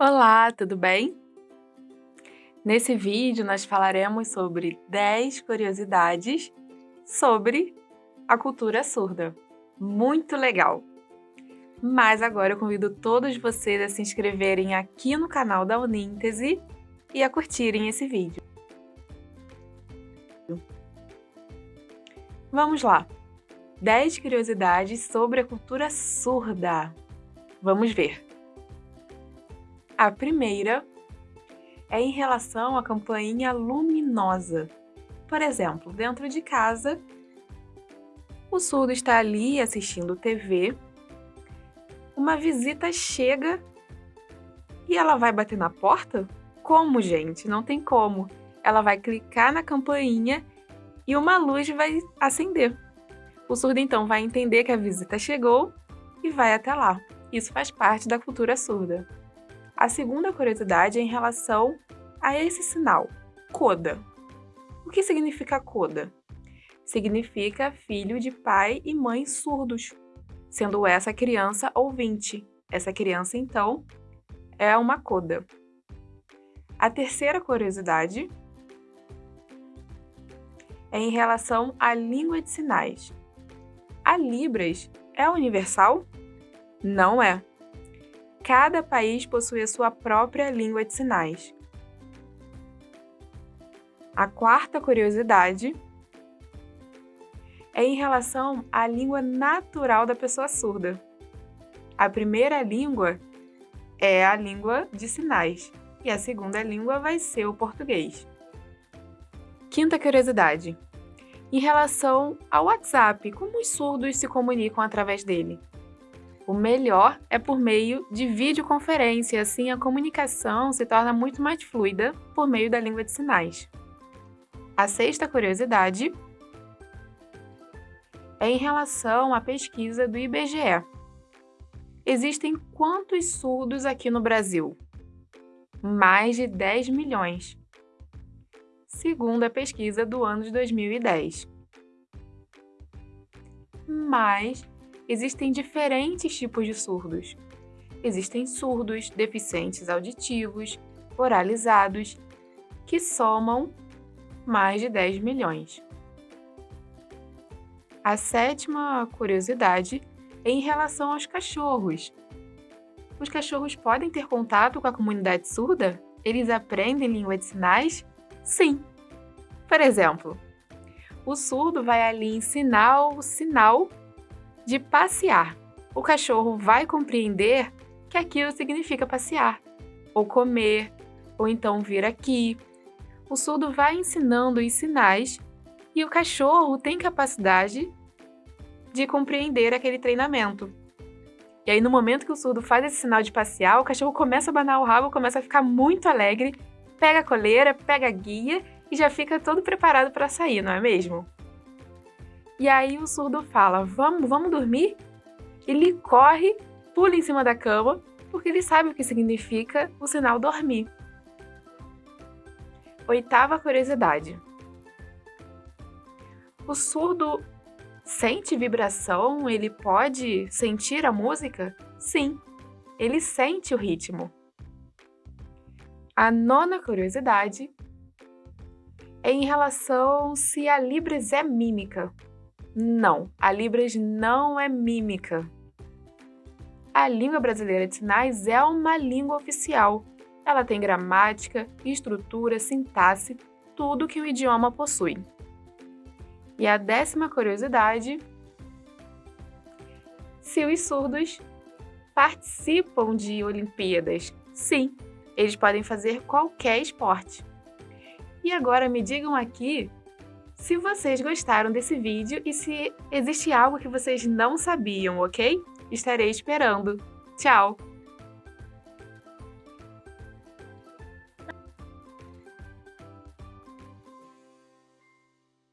Olá, tudo bem? Nesse vídeo nós falaremos sobre 10 curiosidades sobre a cultura surda. Muito legal! Mas agora eu convido todos vocês a se inscreverem aqui no canal da Uníntese e a curtirem esse vídeo. Vamos lá! 10 curiosidades sobre a cultura surda. Vamos ver! A primeira é em relação à campainha luminosa. Por exemplo, dentro de casa, o surdo está ali assistindo TV, uma visita chega e ela vai bater na porta? Como, gente? Não tem como. Ela vai clicar na campainha e uma luz vai acender. O surdo então vai entender que a visita chegou e vai até lá. Isso faz parte da cultura surda. A segunda curiosidade é em relação a esse sinal, coda. O que significa coda? Significa filho de pai e mãe surdos, sendo essa criança ouvinte. Essa criança, então, é uma coda. A terceira curiosidade é em relação à língua de sinais. A Libras é universal? Não é cada país possui a sua própria língua de sinais. A quarta curiosidade é em relação à língua natural da pessoa surda. A primeira língua é a língua de sinais e a segunda língua vai ser o português. Quinta curiosidade. Em relação ao WhatsApp, como os surdos se comunicam através dele? O melhor é por meio de videoconferência, assim a comunicação se torna muito mais fluida por meio da língua de sinais. A sexta curiosidade é em relação à pesquisa do IBGE. Existem quantos surdos aqui no Brasil? Mais de 10 milhões, segundo a pesquisa do ano de 2010. Mas existem diferentes tipos de surdos. Existem surdos, deficientes auditivos, oralizados, que somam mais de 10 milhões. A sétima curiosidade é em relação aos cachorros. Os cachorros podem ter contato com a comunidade surda? Eles aprendem língua de sinais? Sim! Por exemplo, o surdo vai ali ensinar o sinal de passear. O cachorro vai compreender que aquilo significa passear, ou comer, ou então vir aqui. O surdo vai ensinando os sinais e o cachorro tem capacidade de compreender aquele treinamento. E aí, no momento que o surdo faz esse sinal de passear, o cachorro começa a abanar o rabo, começa a ficar muito alegre, pega a coleira, pega a guia e já fica todo preparado para sair, não é mesmo? E aí o surdo fala, vamos, vamos dormir? Ele corre, pula em cima da cama, porque ele sabe o que significa o sinal dormir. Oitava curiosidade. O surdo sente vibração? Ele pode sentir a música? Sim, ele sente o ritmo. A nona curiosidade é em relação se a Libras é mímica. Não, a Libras não é mímica. A língua brasileira de sinais é uma língua oficial. Ela tem gramática, estrutura, sintaxe, tudo que um idioma possui. E a décima curiosidade, se os surdos participam de Olimpíadas. Sim, eles podem fazer qualquer esporte. E agora me digam aqui se vocês gostaram desse vídeo e se existe algo que vocês não sabiam, ok? Estarei esperando. Tchau!